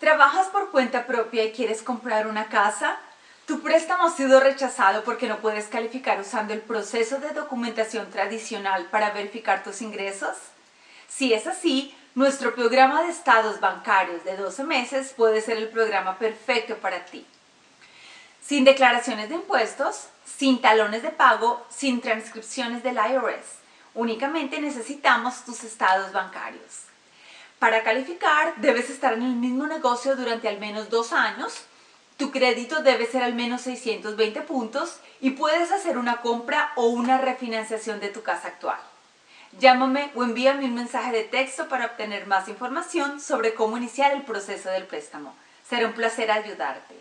¿Trabajas por cuenta propia y quieres comprar una casa? ¿Tu préstamo ha sido rechazado porque no puedes calificar usando el proceso de documentación tradicional para verificar tus ingresos? Si es así, nuestro programa de estados bancarios de 12 meses puede ser el programa perfecto para ti. Sin declaraciones de impuestos, sin talones de pago, sin transcripciones del IRS. Únicamente necesitamos tus estados bancarios. Para calificar, debes estar en el mismo negocio durante al menos dos años, tu crédito debe ser al menos 620 puntos y puedes hacer una compra o una refinanciación de tu casa actual. Llámame o envíame un mensaje de texto para obtener más información sobre cómo iniciar el proceso del préstamo. Será un placer ayudarte.